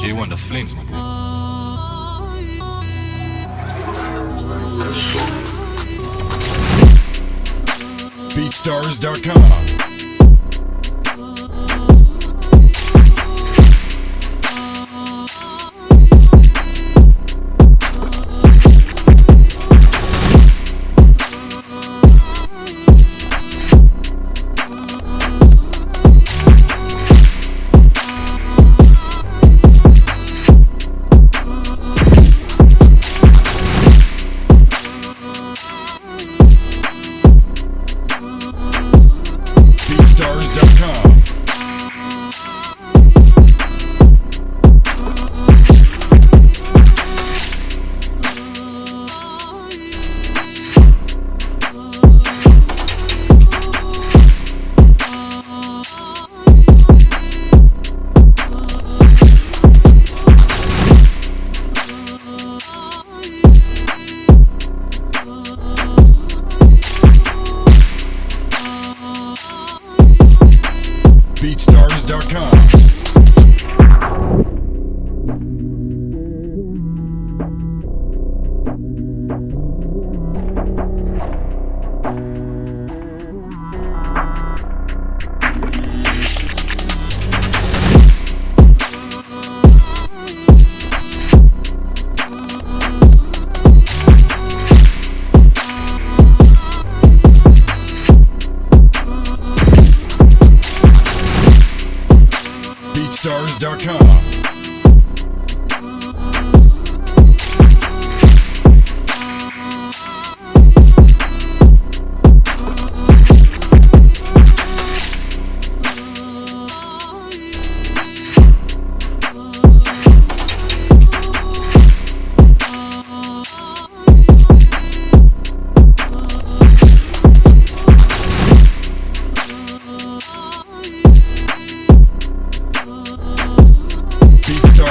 K1, das Flames, Bruder. BeatStars.com. BeatStars.com. BeatStars.com. BeatStars.com.